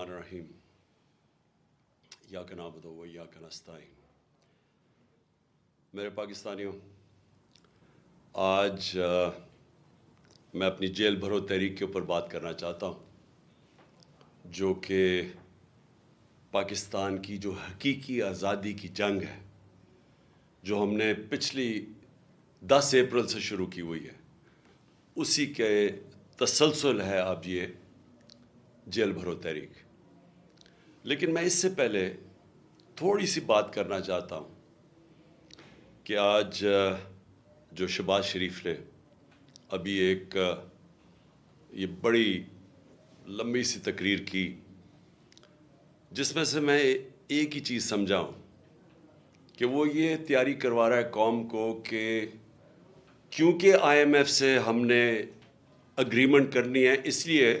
الرحیم یا کا نابد و یا کا میرے پاکستانیوں آج آ، میں اپنی جیل بھرو تحریک کے اوپر بات کرنا چاہتا ہوں جو کہ پاکستان کی جو حقیقی آزادی کی جنگ ہے جو ہم نے پچھلی دس اپریل سے شروع کی ہوئی ہے اسی کے تسلسل ہے اب یہ جیل بھرو تحریک لیکن میں اس سے پہلے تھوڑی سی بات کرنا چاہتا ہوں کہ آج جو شباز شریف نے ابھی ایک یہ بڑی لمبی سی تقریر کی، جس میں سے میں ایک ہی چیز سمجھا ہوں کہ وہ یہ تیاری کروا رہا ہے قوم کو کہ کیونکہ آئی ایم ایف سے ہم نے اگریمنٹ کرنی ہے، اس لیے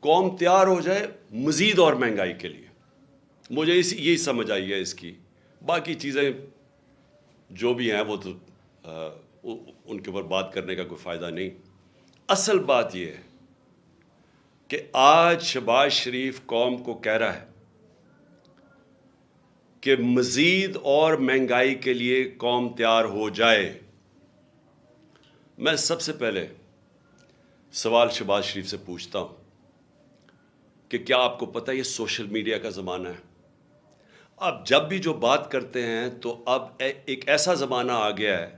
قوم تیار ہو جائے مزید اور مہنگائی کے لیے۔ مجھے اس یہی سمجھ آئی ہے اس کی۔ باقی چیزیں جو بھی ہیں وہ تو آ، ان کے اوپر بات کرنے کا کوئی فائدہ نہیں۔ اصل بات یہ ہے کہ آج شباز شریف قوم کو کہہ رہا ہے کہ مزید اور مہنگائی کے لیے قوم تیار ہو جائے۔ میں سب سے پہلے سوال شباز شریف سے پوچھتا ہوں کہ کیا آپ کو پتہ یہ سوشل میڈیا کا زمانہ ہے؟ اب جب بھی جو بات کرتے ہیں تو اب ایک ایسا زمانہ آ گیا ہے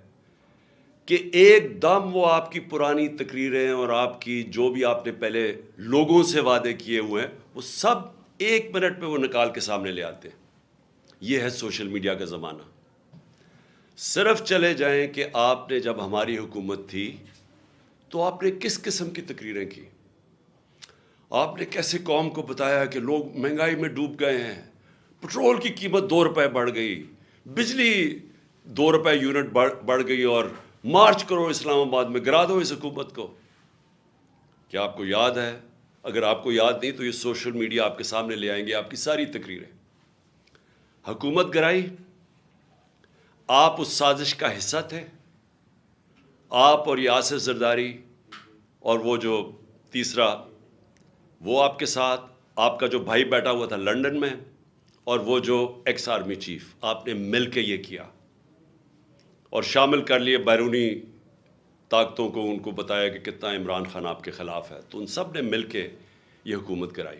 کہ ایک دم وہ آپ کی پرانی تقریریں اور آپ کی جو بھی آپ نے پہلے لوگوں سے وعدے کیے ہوئے ہیں، وہ سب ایک منٹ پہ وہ نکال کے سامنے لے آتے ہیں۔ یہ ہے سوشل میڈیا کا زمانہ۔ صرف چلے جائیں کہ آپ نے جب ہماری حکومت تھی تو آپ نے کس قسم کی تقریریں کی؟ آپ نے کیسے قوم کو بتایا کہ لوگ مہنگائی میں ڈوب گئے ہیں؟ پٹرول کی قیمت دو روپے بڑھ گئی، بجلی دو روپے یونٹ بڑھ بڑھ گئی اور مارچ کرو اسلام آباد میں، گرا دو اس حکومت کو۔ کیا آپ کو یاد ہے؟ اگر آپ کو یاد نہیں تو یہ سوشل میڈیا آپ کے سامنے لے آئیں گے، آپ کی ساری تقریریں۔ حکومت گرائی، آپ اس سازش کا حصہ تھے۔ آپ اور یاسر زرداری اور وہ جو تیسرا، وہ آپ کے ساتھ، آپ کا جو بھائی بیٹھا ہوا تھا لنڈن میں اور وہ جو ایکس آرمی چیف آپ نے مل کے یہ کیا اور شامل کر لیے بیرونی طاقتوں کو، ان کو بتایا کہ کتنا عمران خان آپ کے خلاف ہے۔ تو ان سب نے مل کے یہ حکومت کرائی۔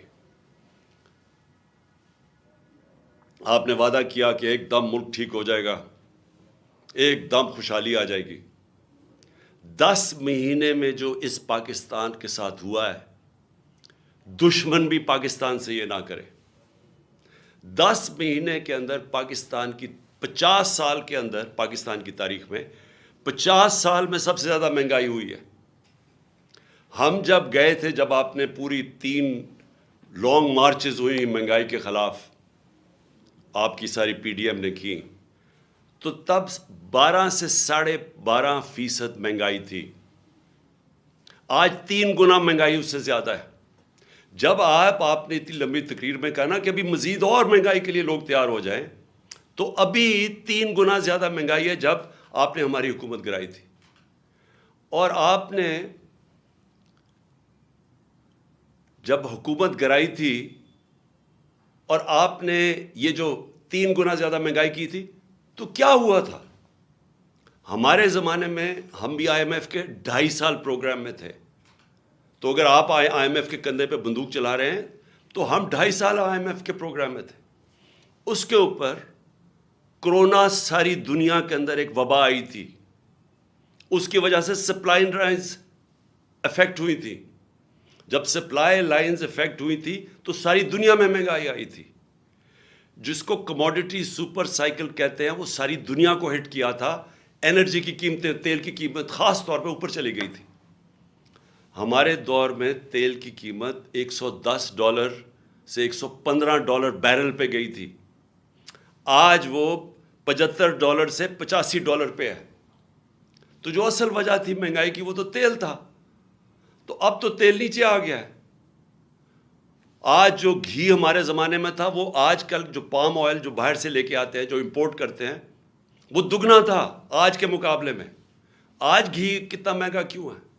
آپ نے وعدہ کیا کہ ایک دم ملک ٹھیک ہو جائے گا، ایک دم خوشحالی آ جائے گی۔ دس مہینے میں جو اس پاکستان کے ساتھ ہوا ہے، دشمن بھی پاکستان سے یہ نہ کرے۔ دس مہینے کے اندر پاکستان کی پچاس سال کے اندر پاکستان کی تاریخ میں پچاس سال میں سب سے زیادہ مہنگائی ہوئی ہے۔ ہم جب گئے تھے، جب آپ نے پوری تین لانگ مارچز ہوئی مہنگائی کے خلاف، آپ کی ساری پی ڈی ایم نے کی، تو تب بارہ سے ساڑھے بارہ فیصد مہنگائی تھی۔ آج تین گنا مہنگائی اس سے زیادہ ہے۔ جب آپ آپ نے اتنی لمبی تقریر میں کہا نا کہ ابھی مزید اور مہنگائی کے لیے لوگ تیار ہو جائیں، تو ابھی تین گنا زیادہ مہنگائی ہے جب آپ نے ہماری حکومت گرائی تھی۔ اور آپ نے جب حکومت گرائی تھی اور آپ نے یہ جو تین گنا زیادہ مہنگائی کی تھی، تو کیا ہوا تھا؟ ہمارے زمانے میں ہم بھی آئی ایم ایف کے ڈھائی سال پروگرام میں تھے۔ تو اگر آپ آئی ایم ایف کے کندھے پہ بندوق چلا رہے ہیں، تو ہم ڈھائی سال آئی ایم ایف کے پروگرام میں تھے۔ اس کے اوپر کرونا ساری دنیا کے اندر ایک وبا آئی تھی۔ اس کی وجہ سے سپلائی لائنز افیکٹ ہوئی تھی۔ جب سپلائی لائنز افیکٹ ہوئی تھی، تو ساری دنیا میں مہنگائی آئی تھی۔ جس کو کموڈٹی سپر سائیکل کہتے ہیں، وہ ساری دنیا کو ہٹ کیا تھا۔ انرجی کی قیمتیں، تیل کی قیمت خاص طور پہ اوپر چلی گئی تھی۔ ہمارے دور میں تیل کی قیمت ایک سو دس ڈالر سے ایک سو پندرہ ڈالر بیرل پہ گئی تھی۔ آج وہ پچہتر ڈالر سے پچاسی ڈالر پہ ہے۔ تو جو اصل وجہ تھی مہنگائی کی وہ تو تیل تھا۔ تو اب تو تیل نیچے آ گیا ہے۔ آج جو گھی ہمارے زمانے میں تھا وہ آج کل جو پام آئل جو باہر سے لے کے آتے ہیں، جو امپورٹ کرتے ہیں، وہ دگنا تھا آج کے مقابلے میں۔ آج گھی کتنا مہنگا کیوں ہے؟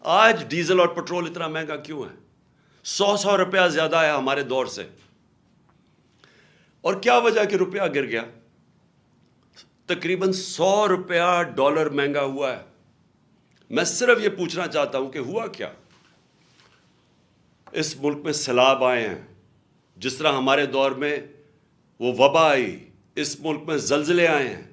آج ڈیزل اور پٹرول اتنا مہنگا کیوں ہے؟ سو سو روپیہ زیادہ ہے ہمارے دور سے۔ اور کیا وجہ کہ روپیہ گر گیا؟ تقریباً سو روپیہ ڈالر مہنگا ہوا ہے۔ میں صرف یہ پوچھنا چاہتا ہوں کہ ہوا کیا؟ اس ملک میں سیلاب آئے ہیں۔ جس طرح ہمارے دور میں وہ وبا آئی، اس ملک میں زلزلے آئے ہیں۔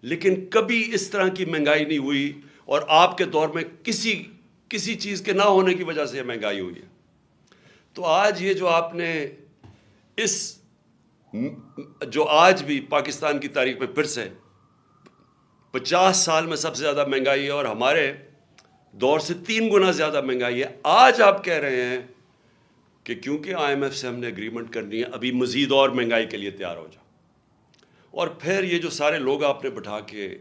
لیکن کبھی اس طرح کی مہنگائی نہیں ہوئی اور آپ کے دور میں کسی کسی چیز کے نہ ہونے کی وجہ سے یہ مہنگائی ہوئی ہے۔ تو آج یہ جو آپ نے اس جو آج بھی پاکستان کی تاریخ میں پھر سے پچاس سال میں سب سے زیادہ مہنگائی ہے اور ہمارے دور سے تین گنا زیادہ مہنگائی ہے، آج آپ کہہ رہے ہیں کہ کیونکہ آئی ایم ایف سے ہم نے اگریمنٹ کرنی ہے، ابھی مزید اور مہنگائی کے لیے تیار ہو جاؤ۔ اور پھر یہ جو سارے لوگ آپ نے بٹھا کے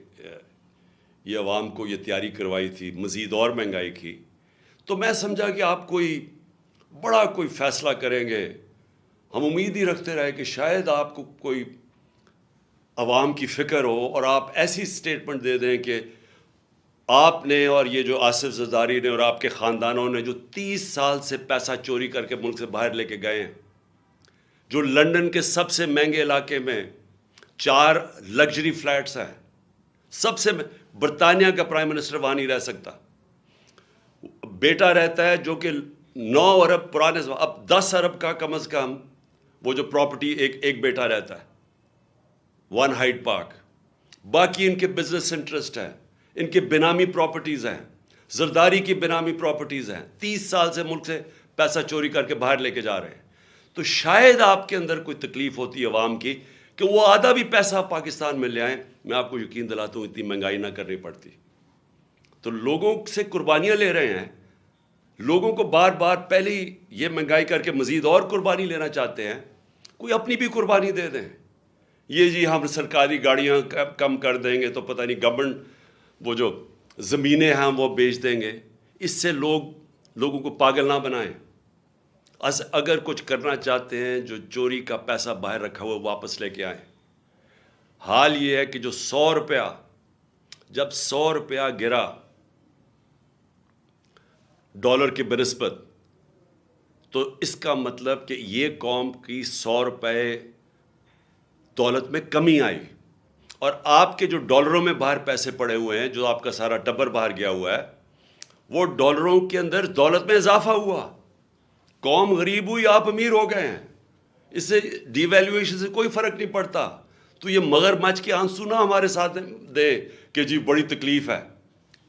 یہ عوام کو یہ تیاری کروائی تھی، مزید اور مہنگائی کی۔ تو میں سمجھا کہ آپ کوئی بڑا کوئی فیصلہ کریں گے۔ ہم امید ہی رکھتے رہے کہ شاید آپ کو کوئی عوام کی فکر ہو اور آپ ایسی سٹیٹمنٹ دے دیں کہ آپ نے اور یہ جو آصف زداری نے اور آپ کے خاندانوں نے جو تیس سال سے پیسہ چوری کر کے ملک سے باہر لے کے گئے ہیں، جو لنڈن کے سب سے مہنگے علاقے میں چار لگژری فلیٹس ہیں، سب سے برطانیہ کا پرائم منسٹر وہاں نہیں رہ سکتا۔ بیٹا رہتا ہے جو کہ نو ارب پرانے اب دس ارب کا کم از کم وہ جو پراپرٹی ایک ایک بیٹا رہتا ہے۔ ون ہائٹ پارک باقی ان کے بزنس انٹرسٹ ہیں، ان کے بنامی پراپرٹیز ہیں، زرداری کی بنامی پراپرٹیز ہیں۔ تیس سال سے ملک سے پیسہ چوری کر کے باہر لے کے جا رہے ہیں۔ تو شاید آپ کے اندر کوئی تکلیف ہوتی ہے عوام کی کہ وہ آدھا بھی پیسہ پاکستان میں لے آئیں، میں آپ کو یقین دلاتا ہوں اتنی مہنگائی نہ کرنی پڑتی۔ تو لوگوں سے قربانیاں لے رہے ہیں۔ لوگوں کو بار بار پہلے ہی یہ مہنگائی کر کے مزید اور قربانی لینا چاہتے ہیں۔ کوئی اپنی بھی قربانی دے دیں۔ یہ جی ہم سرکاری گاڑیاں کم کر دیں گے تو پتہ نہیں گورنمنٹ وہ جو زمینیں ہیں وہ بیچ دیں گے۔ اس سے لوگ، لوگوں کو پاگل نہ بنائیں۔ اگر کچھ کرنا چاہتے ہیں، جو چوری کا پیسہ باہر رکھا ہوا واپس لے کے آئیں۔ حال یہ ہے کہ جو سو روپیہ، جب سو روپیہ گرا ڈالر کے بنسبت تو اس کا مطلب کہ یہ قوم کی سو روپے دولت میں کمی آئی۔ اور آپ کے جو ڈالروں میں باہر پیسے پڑے ہوئے ہیں، جو آپ کا سارا ٹبر باہر گیا ہوا ہے، وہ ڈالروں کے اندر دولت میں اضافہ ہوا۔ قوم غریب ہوئی، آپ امیر ہو گئے ہیں۔ اس سے ڈی ویلیویشن سے کوئی فرق نہیں پڑتا۔ تو یہ مگر مچ کے آنسو نہ ہمارے ساتھ دے کہ جی بڑی تکلیف ہے۔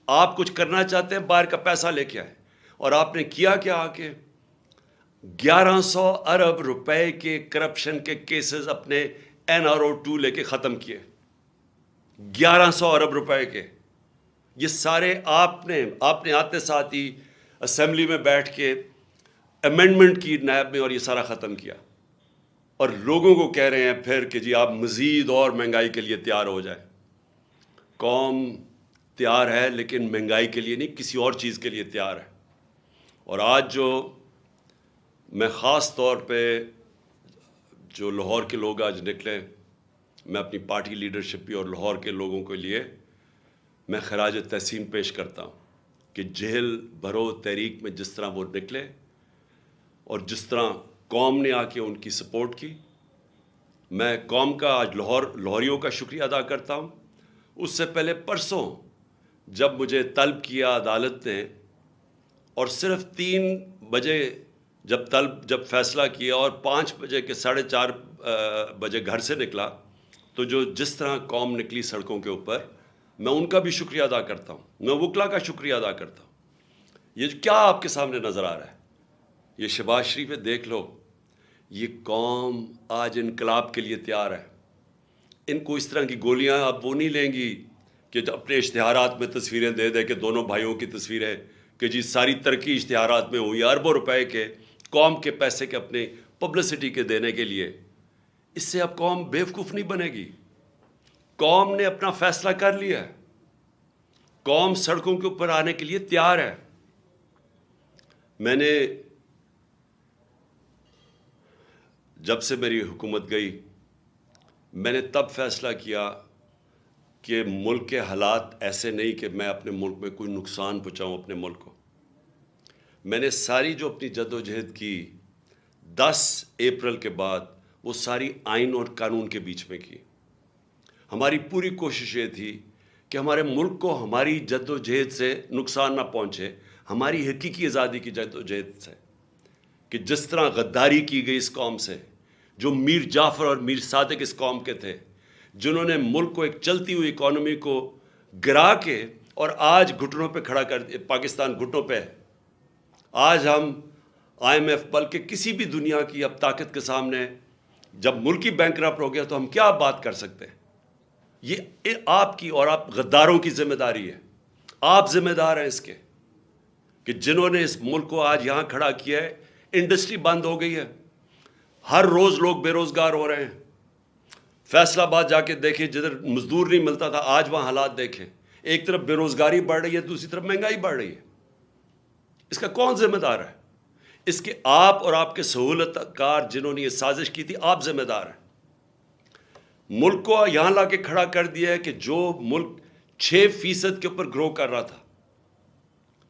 آپ کچھ کرنا چاہتے ہیں، باہر کا پیسہ لے کے آئے۔ اور آپ نے کیا کیا آ کے گیارہ سو ارب روپے کے کرپشن کے کیسز اپنے این آر او ٹو لے کے ختم کیے۔ گیارہ سو ارب روپے کے۔ یہ سارے آپ نے آپ نے آتے ساتھ ہی اسمبلی میں بیٹھ کے امینڈمنٹ کی نیب میں اور یہ سارا ختم کیا۔ اور لوگوں کو کہہ رہے ہیں پھر کہ جی آپ مزید اور مہنگائی کے لیے تیار ہو جائیں۔ قوم تیار ہے لیکن مہنگائی کے لیے نہیں، کسی اور چیز کے لیے تیار ہے۔ اور آج جو میں خاص طور پہ جو لاہور کے لوگ آج نکلے، میں اپنی پارٹی لیڈرشپ بھی اور لاہور کے لوگوں کے لیے میں خراج تحسین پیش کرتا ہوں کہ جہل، بھرو، تحریک میں جس طرح وہ نکلے اور جس طرح قوم نے آ کے ان کی سپورٹ کی، میں قوم کا آج لاہور، لاہوریوں کا شکریہ ادا کرتا ہوں۔ اس سے پہلے پرسوں جب مجھے طلب کیا عدالت نے اور صرف تین بجے جب طلب، جب فیصلہ کیا اور پانچ بجے کے ساڑھے چار بجے گھر سے نکلا، تو جو جس طرح قوم نکلی سڑکوں کے اوپر، میں ان کا بھی شکریہ ادا کرتا ہوں۔ میں وکلا کا شکریہ ادا کرتا ہوں۔ یہ کیا آپ کے سامنے نظر آ رہا ہے؟ یہ شباز شریف دیکھ لو، یہ قوم آج انقلاب کے لیے تیار ہے۔ ان کو اس طرح کی گولیاں اب وہ نہیں لیں گی کہ اپنے اشتہارات میں تصویریں دے دے کہ دونوں بھائیوں کی تصویریں، کہ جی ساری ترقی اشتہارات میں ہوئی، اربوں روپے کے قوم کے پیسے کے اپنے پبلسٹی کے دینے کے لیے۔ اس سے اب قوم بیوقوف نہیں بنے گی۔ قوم نے اپنا فیصلہ کر لیا ہے۔ قوم سڑکوں کے اوپر آنے کے لیے تیار ہے۔ میں نے جب سے میری حکومت گئی، میں نے تب فیصلہ کیا کہ ملک کے حالات ایسے نہیں کہ میں اپنے ملک میں کوئی نقصان پہنچاؤں اپنے ملک کو۔ میں نے ساری جو اپنی جد و جہد کی، دس اپریل کے بعد وہ ساری آئین اور قانون کے بیچ میں کی۔ ہماری پوری کوشش یہ تھی کہ ہمارے ملک کو ہماری جد و جہد سے نقصان نہ پہنچے، ہماری حقیقی آزادی کی جد و جہد سے۔ کہ جس طرح غداری کی گئی اس قوم سے، جو میر جعفر اور میر صادق اس قوم کے تھے، جنہوں نے ملک کو ایک چلتی ہوئی اکانومی کو گرا کے اور آج گھٹنوں پہ کھڑا کر پاکستان گھٹنوں پہ آج ہم آئی ایم ایف بلکہ کسی بھی دنیا کی اب طاقت کے سامنے جب ملکی بینک رپ ہو گیا تو ہم کیا بات کر سکتے ہیں؟ یہ آپ کی اور آپ غداروں کی ذمہ داری ہے۔ آپ ذمہ دار ہیں اس کے کہ جنہوں نے اس ملک کو آج یہاں کھڑا کیا ہے انڈسٹری بند ہو گئی ہے۔ ہر روز لوگ بے روزگار ہو رہے ہیں۔ فیصلہ آباد جا کے دیکھیں، جدھر مزدور نہیں ملتا تھا، آج وہاں حالات دیکھیں۔ ایک طرف بے روزگاری بڑھ رہی ہے، دوسری طرف مہنگائی بڑھ رہی ہے۔ اس کا کون ذمہ دار ہے؟ اس کے آپ اور آپ کے سہولت کار جنہوں نے یہ سازش کی تھی، آپ ذمہ دار ہیں۔ ملک کو یہاں لا کے کھڑا کر دیا ہے کہ جو ملک چھ فیصد کے اوپر گرو کر رہا تھا۔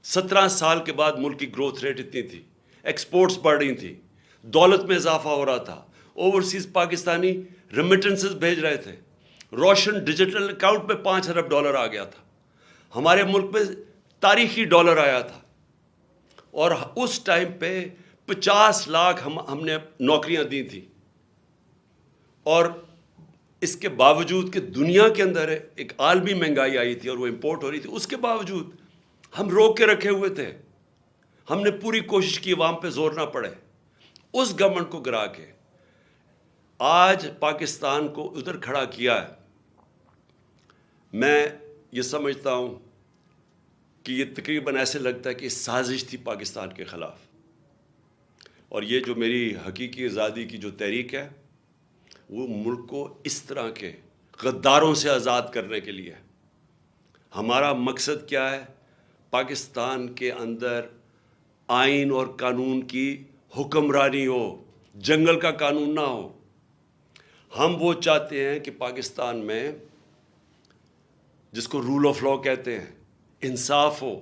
سترہ سال کے بعد ملک کی گروتھ ریٹ اتنی تھی۔ ایکسپورٹس بڑھ رہی تھی دولت میں اضافہ ہو رہا تھا۔ اوورسیز پاکستانی ریمیٹنسز بھیج رہے تھے۔ روشن ڈیجیٹل اکاؤنٹ میں پانچ ارب ڈالر آ گیا تھا۔ ہمارے ملک میں تاریخی ڈالر آیا تھا۔ اور اس ٹائم پہ پچاس لاکھ ہم ہم نے نوکریاں دی تھیں۔ اور اس کے باوجود کہ دنیا کے اندر ایک عالمی مہنگائی آئی تھی اور وہ امپورٹ ہو رہی تھی، اس کے باوجود ہم روک کے رکھے ہوئے تھے۔ ہم نے پوری کوشش کی عوام پہ زور نہ پڑے۔ اس گورنمنٹ کو گرا کے آج پاکستان کو ادھر کھڑا کیا ہے۔ میں یہ سمجھتا ہوں کہ یہ تقریباً ایسے لگتا ہے کہ سازش تھی پاکستان کے خلاف۔ اور یہ جو میری حقیقی آزادی کی جو تحریک ہے، وہ ملک کو اس طرح کے غداروں سے آزاد کرنے کے لیے ہمارا مقصد کیا ہے؟ پاکستان کے اندر آئین اور قانون کی حکمرانی ہو، جنگل کا قانون نہ ہو۔ ہم وہ چاہتے ہیں کہ پاکستان میں، جس کو رول آف لا کہتے ہیں، انصاف ہو۔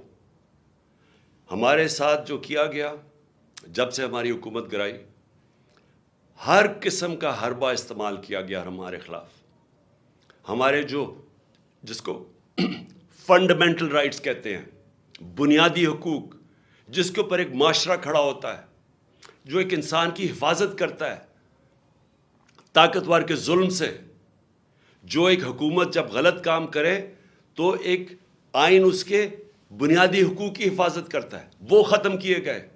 ہمارے ساتھ جو کیا گیا، جب سے ہماری حکومت گرائی، ہر قسم کا حربہ استعمال کیا گیا ہمارے خلاف۔ ہمارے جو، جس کو فنڈامنٹل رائٹس کہتے ہیں، بنیادی حقوق جس کے اوپر ایک معاشرہ کھڑا ہوتا ہے، جو ایک انسان کی حفاظت کرتا ہے، طاقتور کے ظلم سے، جو ایک حکومت جب غلط کام کرے تو ایک آئین اس کے بنیادی حقوق کی حفاظت کرتا ہے۔ وہ ختم کیے گئے۔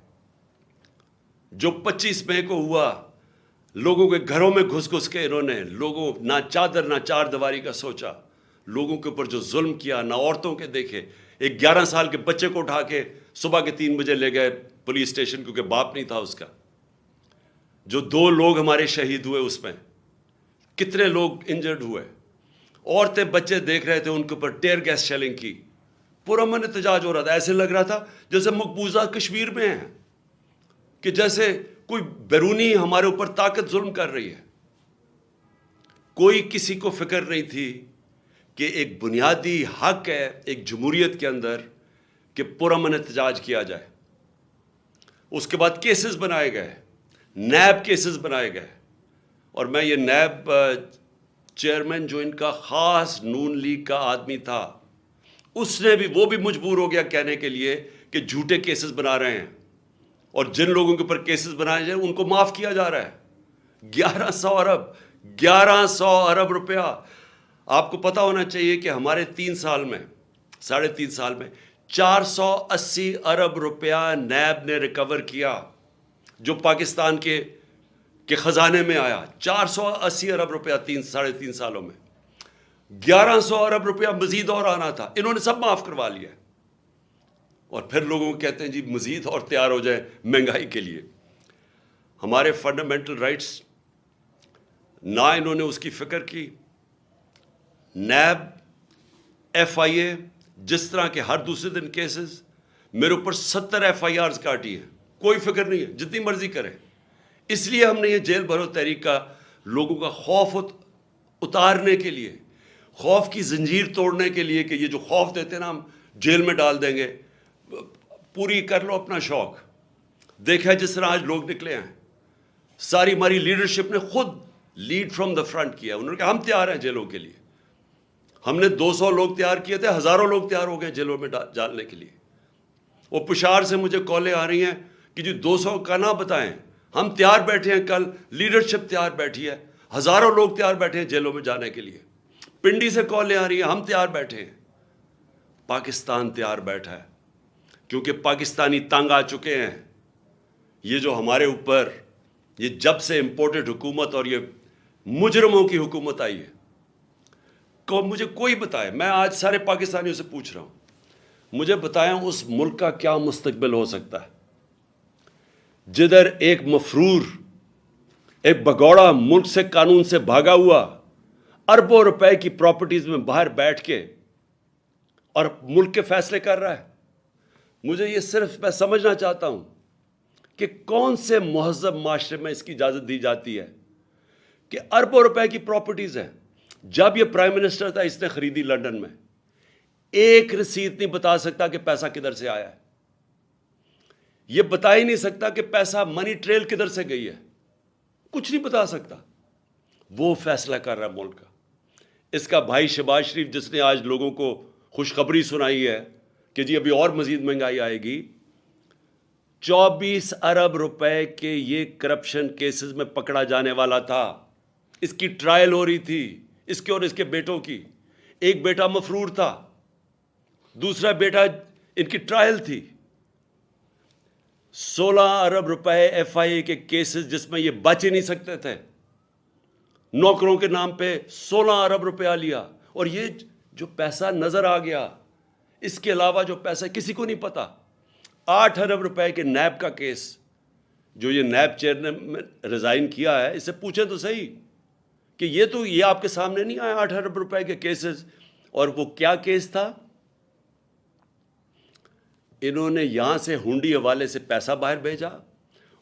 جو پچیس مئی کو ہوا، لوگوں کے گھروں میں گھس گھس کے انہوں نے لوگوں نہ چادر نہ چار دیواری کا سوچا، لوگوں کے اوپر جو ظلم کیا، نہ عورتوں کے دیکھے ایک گیارہ سال کے بچے کو اٹھا کے صبح کے تین بجے لے گئے پولیس اسٹیشن کیونکہ باپ نہیں تھا اس کا۔ جو دو لوگ ہمارے شہید ہوئے اس میں، کتنے لوگ انجرڈ ہوئے۔ عورتیں بچے دیکھ رہے تھے ان کے اوپر ٹیئر گیس شیلنگ کی۔ پورا من احتجاج ہو رہا تھا، ایسے لگ رہا تھا جیسے مقبوضہ کشمیر میں ہیں۔ کہ جیسے کوئی بیرونی ہمارے اوپر طاقت ظلم کر رہی ہے۔ کوئی کسی کو فکر نہیں تھی کہ ایک بنیادی حق ہے، ایک جمہوریت کے اندر کہ پرامن احتجاج کیا جائے۔ اس کے بعد کیسز بنائے گئے، نیب کیسز بنائے گئے۔ اور میں یہ نیب چیئرمین جو ان کا خاص نون لیگ کا آدمی تھا، اس نے بھی وہ بھی مجبور ہو گیا کہنے کے لیے کہ جھوٹے کیسز بنا رہے ہیں۔ اور جن لوگوں کے اوپر کیسز بنائے جائیں، ان کو معاف کیا جا رہا ہے۔ گیارہ سو ارب، گیارہ سو ارب روپیہ آپ کو پتا ہونا چاہیے کہ ہمارے تین سال میں، ساڑھے تین سال میں چار سو اسی ارب روپیہ نیب نے ریکور کیا جو پاکستان کے کے خزانے میں آیا۔ چار سو اسی ارب روپیہ تین، ساڑھے تین سالوں میں۔ گیارہ سو ارب روپیہ مزید اور آنا تھا۔ انہوں نے سب معاف کروا لیا۔ اور پھر لوگوں کو کہتے ہیں جی مزید اور تیار ہو جائے مہنگائی کے لیے۔ ہمارے فنڈامنٹل رائٹس نہ انہوں نے اس کی فکر کی۔ نیب ایف آئی اے جس طرح کے ہر دوسرے دن کیسز میرے اوپر ستر ایف آئی آرز کاٹی ہے کوئی فکر نہیں ہے، جتنی مرضی کریں۔ اس لیے ہم نے یہ جیل بھرو تحریک کا لوگوں کا خوف اتارنے کے لیے، خوف کی زنجیر توڑنے کے لیے کہ یہ جو خوف دیتے ہیں نا، ہم جیل میں ڈال دیں گے۔ پوری کر لو اپنا شوق۔ دیکھا جس طرح آج لوگ نکلے ہیں۔ ساری ہماری لیڈرشپ نے خود لیڈ فرام دا فرنٹ کیا۔ انہوں نے کہا، ہم تیار ہیں جیلوں کے لیے۔ ہم نے دو سو لوگ تیار کیے تھے، ہزاروں لوگ تیار ہو گئے جیلوں میں ڈالنے کے لیے۔ وہ پشار سے مجھے کالیں آ رہی ہیں کہ جی دو سو کا نہ بتائیں۔ ہم تیار بیٹھے ہیں کل، لیڈرشپ تیار بیٹھی ہے۔ ہزاروں لوگ تیار بیٹھے ہیں جیلوں میں جانے کے لیے۔ پنڈی سے کالیں آ رہی ہیں، ہم تیار بیٹھے ہیں۔ پاکستان تیار بیٹھا ہے، کیونکہ پاکستانی تنگ آ چکے ہیں۔ یہ جو ہمارے اوپر، یہ جب سے امپورٹڈ حکومت اور یہ مجرموں کی حکومت آئی ہے۔ کو مجھے کوئی بتائے، میں آج سارے پاکستانیوں سے پوچھ رہا ہوں۔ مجھے بتائیں اس ملک کا کیا مستقبل ہو سکتا ہے؟ جدھر ایک مفرور، ایک بگوڑا ملک سے قانون سے بھاگا ہوا اربوں روپے کی پراپرٹیز میں باہر بیٹھ کے اور ملک کے فیصلے کر رہا ہے۔ مجھے یہ صرف میں سمجھنا چاہتا ہوں کہ کون سے مہذب معاشرے میں اس کی اجازت دی جاتی ہے کہ اربوں روپے کی پراپرٹیز ہیں؟ جب یہ پرائم منسٹر تھا، اس نے خریدی لنڈن میں۔ ایک رسید نہیں بتا سکتا کہ پیسہ کدھر سے آیا ہے۔ یہ بتا ہی نہیں سکتا کہ پیسہ منی ٹریل کدھر سے گئی ہے۔ کچھ نہیں بتا سکتا۔ وہ فیصلہ کر رہا ہے ملک کا۔ اس کا بھائی شباز شریف، جس نے آج لوگوں کو خوشخبری سنائی ہے کہ جی ابھی اور مزید مہنگائی آئے گی، چوبیس ارب روپے کے یہ کرپشن کیسز میں پکڑا جانے والا تھا۔ اس کی ٹرائل ہو رہی تھی۔ اس کے اور اس کے بیٹوں کی۔ ایک بیٹا مفرور تھا، دوسرا بیٹا ان کی ٹرائل تھی۔ سولہ ارب روپے ایف آئی اے کے کیسز جس میں یہ بچ ہی نہیں سکتے تھے۔ نوکروں کے نام پہ سولہ ارب روپیہ لیا۔ اور یہ جو پیسہ نظر آ گیا، اس کے علاوہ جو پیسہ کسی کو نہیں پتا۔ آٹھ ارب روپے کے نیب کا کیس جو یہ نیب چیئر نے ریزائن کیا ہے اسے پوچھیں تو صحیح۔ کہ یہ تو یہ آپ کے سامنے نہیں آیا آٹھ ارب روپے کے کیسز اور وہ کیا کیس تھا؟ انہوں نے یہاں سے ہنڈی حوالے سے پیسہ باہر بھیجا،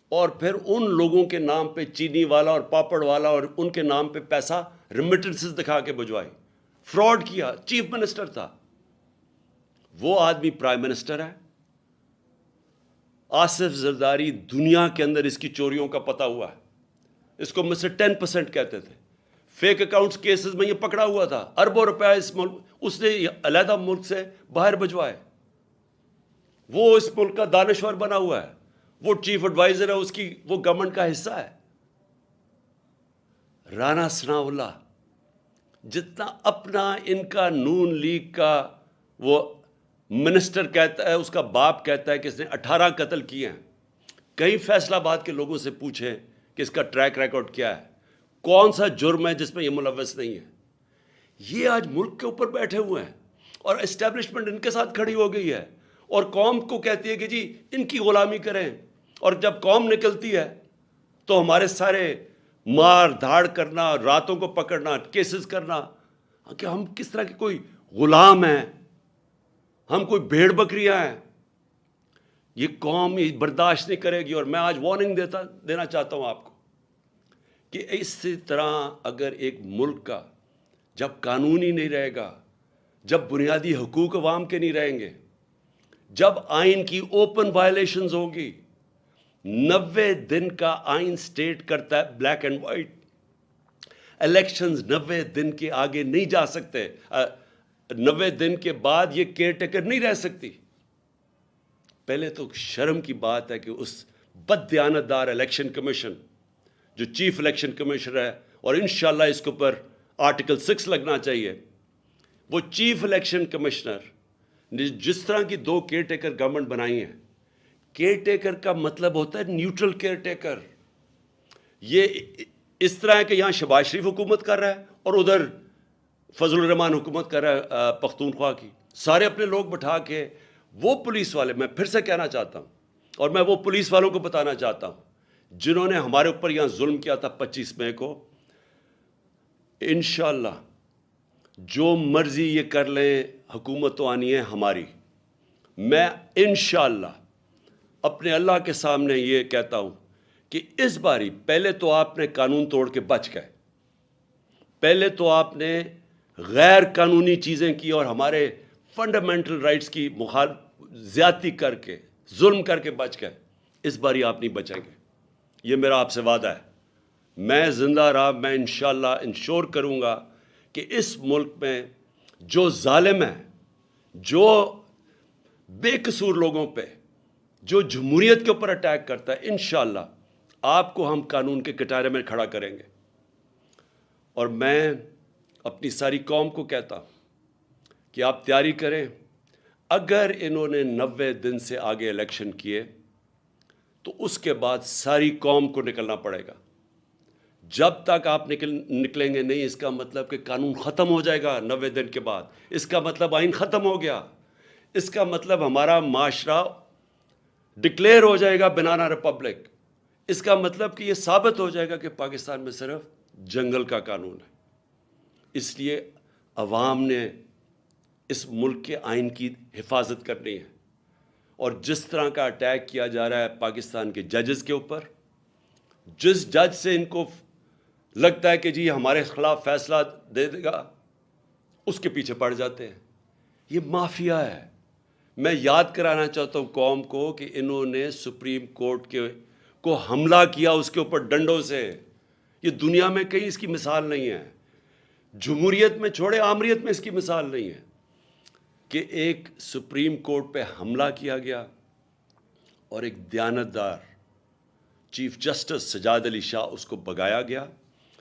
اور پھر ان لوگوں کے نام پہ چینی والا اور پاپڑ والا اور ان کے نام پہ پیسہ ریمیٹنسز دکھا کے بھجوائی فراڈ کیا چیف منسٹر تھا۔ وہ آدمی پرائم منسٹر ہے۔ آصف زرداری دنیا کے اندر اس کی چوریوں کا پتہ ہوا ہے۔ اس کو مجھ سے ٹین پرسینٹ کہتے تھے۔ فیک اکاؤنٹس کیسز میں یہ پکڑا ہوا تھا۔ اربوں روپیہ اس ملک اس نے علیحدہ ملک سے باہر بھجوائے۔ وہ اس ملک کا دانشور بنا ہوا ہے۔ وہ چیف ایڈوائزر ہے، اس کی وہ گورنمنٹ کا حصہ ہے۔ رانا سنا اللہ جتنا اپنا ان کا نون لیگ کا وہ منسٹر کہتا ہے، اس کا باپ کہتا ہے کہ اس نے اٹھارہ قتل کیے ہیں۔ کئی فیصلہ باد کے لوگوں سے پوچھیں کہ اس کا ٹریک ریکارڈ کیا ہے۔ کون سا جرم ہے جس میں یہ ملوث نہیں ہے؟ یہ آج ملک کے اوپر بیٹھے ہوئے ہیں اور اسٹیبلشمنٹ ان کے ساتھ کھڑی ہو گئی ہے اور قوم کو کہتی ہے کہ جی ان کی غلامی کریں۔ اور جب قوم نکلتی ہے تو ہمارے سارے مار دھاڑ کرنا، راتوں کو پکڑنا کیسز کرنا، کہ ہم کس طرح کے کوئی غلام ہیں؟ ہم کوئی بھیڑ بکریاں ہیں؟ یہ قوم یہ برداشت نہیں کرے گی اور میں آج وارننگ دیتا دینا چاہتا ہوں آپ کو۔ کہ اسی طرح اگر ایک ملک کا جب قانون ہی نہیں رہے گا، جب بنیادی حقوق عوام کے نہیں رہیں گے، جب آئین کی اوپن وائلیشنز ہوگی، نوے دن کا آئین سٹیٹ کرتا ہے بلیک اینڈ وائٹ الیکشنز نوے دن کے آگے نہیں جا سکتے نوے دن کے بعد یہ کیئر ٹیکر نہیں رہ سکتی۔ پہلے تو شرم کی بات ہے کہ اس بد دیانت دار الیکشن کمیشن جو چیف الیکشن کمیشنر ہے اور انشاءاللہ اس کے اوپر آرٹیکل سکس لگنا چاہیے، وہ چیف الیکشن کمشنر نے جس طرح کی دو کیئر ٹیکر گورنمنٹ بنائی ہیں، کیئر ٹیکر کا مطلب ہوتا ہے نیوٹرل کیئر ٹیکر۔ یہ اس طرح ہے کہ یہاں شباز شریف حکومت کر رہا ہے اور ادھر فضل الرحمان حکومت کر رہا ہے پختونخوا کی۔ سارے اپنے لوگ بٹھا کے وہ پولیس والے، میں پھر سے کہنا چاہتا ہوں اور میں وہ پولیس والوں کو بتانا چاہتا ہوں جنہوں نے ہمارے اوپر یہاں ظلم کیا تھا پچیس مئی کو، انشاءاللہ جو مرضی یہ کر لیں حکومت تو آنی ہے ہماری۔ میں انشاءاللہ اپنے اللہ کے سامنے یہ کہتا ہوں کہ اس باری پہلے تو آپ نے قانون توڑ کے بچ گئے۔ پہلے تو آپ نے غیر قانونی چیزیں کی اور ہمارے فنڈامنٹل رائٹس کی مخال زیادتی کر کے، ظلم کر کے بچ گئے۔ اس باری آپ نہیں بچیں گے۔ یہ میرا آپ سے وعدہ ہے۔ میں زندہ رہا، میں انشاءاللہ انشور کروں گا کہ اس ملک میں جو ظالم ہے جو بے قصور لوگوں پہ، جو جمہوریت کے اوپر اٹیک کرتا ہے، انشاءاللہ آپ کو ہم قانون کے کٹارے میں کھڑا کریں گے۔ اور میں اپنی ساری قوم کو کہتا ہوں کہ آپ تیاری کریں۔ اگر انہوں نے نوے دن سے آگے الیکشن کیے تو اس کے بعد ساری قوم کو نکلنا پڑے گا۔ جب تک آپ نکل، نکلیں گے نہیں، اس کا مطلب کہ قانون ختم ہو جائے گا نوے دن کے بعد۔ اس کا مطلب آئین ختم ہو گیا۔ اس کا مطلب ہمارا معاشرہ ڈکلیئر ہو جائے گا بنانا ریپبلک اس کا مطلب کہ یہ ثابت ہو جائے گا کہ پاکستان میں صرف جنگل کا قانون ہے۔ اس لیے عوام نے اس ملک کے آئین کی حفاظت کرنی ہے۔ اور جس طرح کا اٹیک کیا جا رہا ہے پاکستان کے ججز کے اوپر، جس جج سے ان کو لگتا ہے کہ جی ہمارے خلاف فیصلہ دے دے گا، اس کے پیچھے پڑ جاتے ہیں۔ یہ مافیا ہے۔ میں یاد کرانا چاہتا ہوں قوم کو کہ انہوں نے سپریم کورٹ کے کو حملہ کیا اس کے اوپر ڈنڈوں سے۔ یہ دنیا میں کہیں اس کی مثال نہیں ہے۔ جمہوریت میں چھوڑے، آمریت میں اس کی مثال نہیں ہے۔ کہ ایک سپریم کورٹ پہ حملہ کیا گیا اور ایک دیانتدار چیف جسٹس سجاد علی شاہ اس کو بگایا گیا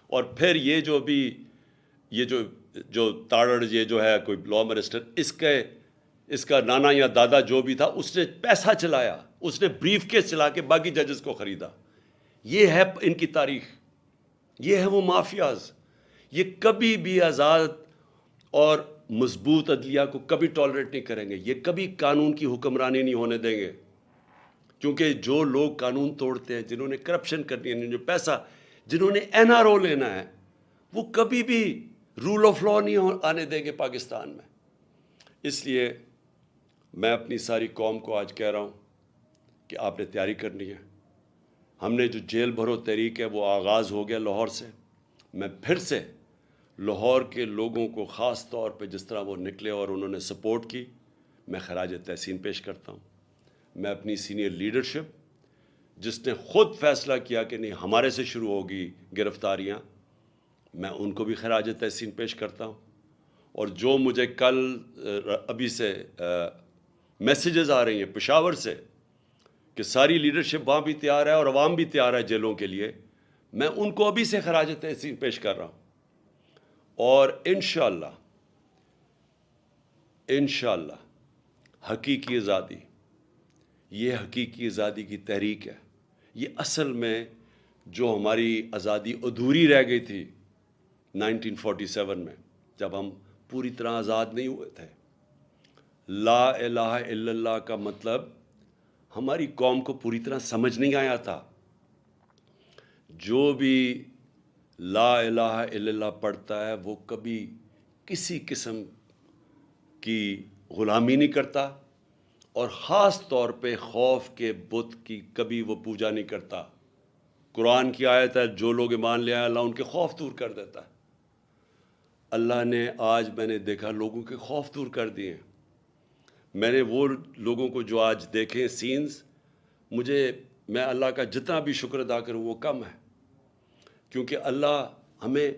اور پھر یہ جو بھی یہ جو جو تاڑڑ یہ جو ہے کوئی لا منسٹر اس کے اس کا نانا یا دادا جو بھی تھا، اس نے پیسہ چلایا، اس نے بریف کیس چلا کے باقی ججز کو خریدا۔ یہ ہے ان کی تاریخ۔ یہ ہے وہ مافیاز۔ یہ کبھی بھی آزاد اور مضبوط عدلیہ کو کبھی ٹالریٹ نہیں کریں گے، یہ کبھی قانون کی حکمرانی نہیں ہونے دیں گے۔ کیونکہ جو لوگ قانون توڑتے ہیں، جنہوں نے کرپشن کرنی ہے جو پیسہ جنہوں نے این آر او لینا ہے، وہ کبھی بھی رول آف لا نہیں آنے دیں گے پاکستان میں۔ اس لیے میں اپنی ساری قوم کو آج کہہ رہا ہوں کہ آپ نے تیاری کرنی ہے۔ ہم نے جو جیل بھرو تحریک ہے، وہ آغاز ہو گیا لاہور سے۔ میں پھر سے لاہور کے لوگوں کو خاص طور پہ جس طرح وہ نکلے اور انہوں نے سپورٹ کی، میں خراج تحسین پیش کرتا ہوں۔ میں اپنی سینئر لیڈرشپ، جس نے خود فیصلہ کیا کہ نہیں، ہمارے سے شروع ہوگی گرفتاریاں، میں ان کو بھی خراج تحسین پیش کرتا ہوں۔ اور جو مجھے کل ابھی سے میسیجز آ رہی ہیں پشاور سے کہ ساری لیڈرشپ وہاں بھی تیار ہے اور عوام بھی تیار ہے جیلوں کے لیے، میں ان کو ابھی سے خراج تحسین پیش کر رہا ہوں۔ اور انشاءاللہ انشاءاللہ، حقیقی آزادی، یہ حقیقی آزادی کی تحریک ہے۔ یہ اصل میں جو ہماری آزادی ادھوری رہ گئی تھی نائنٹین فورٹی سیون میں، جب ہم پوری طرح آزاد نہیں ہوئے تھے۔ لا الہ الا اللہ کا مطلب ہماری قوم کو پوری طرح سمجھ نہیں آیا تھا۔ جو بھی لا الہ الا اللہ پڑھتا ہے، وہ کبھی کسی قسم کی غلامی نہیں کرتا اور خاص طور پہ خوف کے بت کی کبھی وہ پوجا نہیں کرتا۔ قرآن کی آیت ہے، جو لوگ ایمان لے آئے، اللہ ان کے خوف دور کر دیتا ہے۔ اللہ نے آج میں نے دیکھا لوگوں کے خوف دور کر دیے میں نے وہ لوگوں کو جو آج دیکھیں سینز مجھے، میں اللہ کا جتنا بھی شکر ادا کروں، وہ کم ہے۔ کیونکہ اللہ ہمیں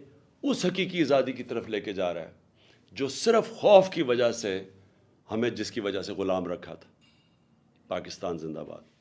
اس حقیقی آزادی کی طرف لے کے جا رہا ہے، جو صرف خوف کی وجہ سے ہمیں، جس کی وجہ سے غلام رکھا تھا، پاکستان زندہ باد۔